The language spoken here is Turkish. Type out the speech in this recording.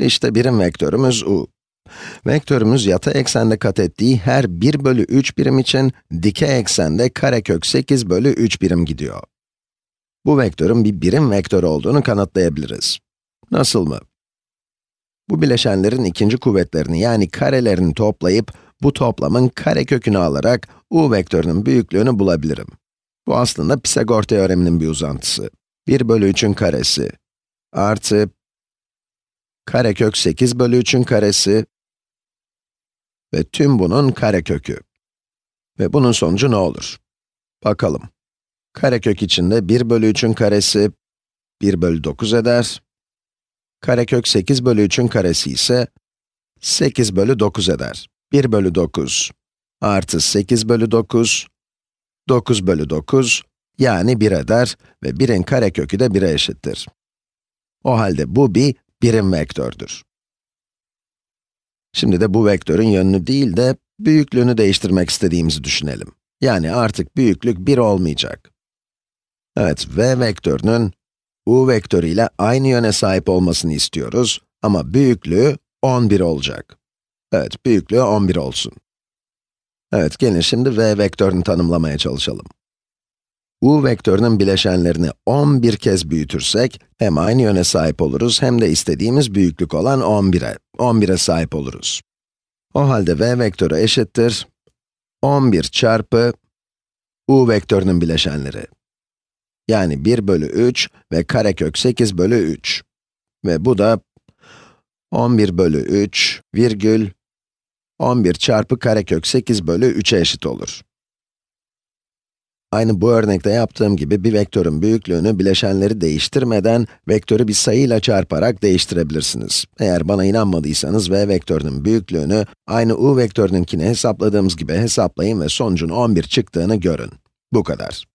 İşte birim vektörümüz u. Vektörümüz yatay eksende kat ettiği her 1 bölü 3 birim için dikey eksende karekök 8 bölü 3 birim gidiyor. Bu vektörün bir birim vektör olduğunu kanıtlayabiliriz. Nasıl mı? Bu bileşenlerin ikinci kuvvetlerini yani karelerini toplayıp bu toplamın karekökünü alarak u vektörünün büyüklüğünü bulabilirim. Bu aslında Pisagor teoreminin bir uzantısı. 1 bölü 3'ün karesi artı karekök 8 bölü 3'ün karesi ve tüm bunun karekökü. Ve bunun sonucu ne olur? Bakalım. Karekök içinde 1 bölü 3'ün karesi 1 bölü 9 eder. Karekök 8 bölü 3'ün karesi ise 8 bölü 9 eder. 1 bölü 9 artı 8 bölü 9, 9 bölü 9, yani 1 eder ve 1'in karekökü de 1'e eşittir. O halde bu bir birim vektördür. Şimdi de bu vektörün yönünü değil de büyüklüğünü değiştirmek istediğimizi düşünelim. Yani artık büyüklük 1 olmayacak. Evet, v vektörünün u vektörü ile aynı yöne sahip olmasını istiyoruz ama büyüklüğü 11 olacak. Evet, büyüklüğü 11 olsun. Evet, gelin şimdi v vektörünü tanımlamaya çalışalım. U vektörünün bileşenlerini 11 kez büyütürsek, hem aynı yöne sahip oluruz hem de istediğimiz büyüklük olan 11'e, 11'e sahip oluruz. O halde v vektörü eşittir 11 çarpı u vektörünün bileşenleri. Yani 1 bölü 3 ve karekök 8 bölü 3. Ve bu da 11 bölü 3 virgül 11 çarpı karekök 8 bölü 3'e eşit olur. Aynı bu örnekte yaptığım gibi bir vektörün büyüklüğünü bileşenleri değiştirmeden vektörü bir sayıyla çarparak değiştirebilirsiniz. Eğer bana inanmadıysanız v vektörünün büyüklüğünü aynı u vektörününkini hesapladığımız gibi hesaplayın ve sonucun 11 çıktığını görün. Bu kadar.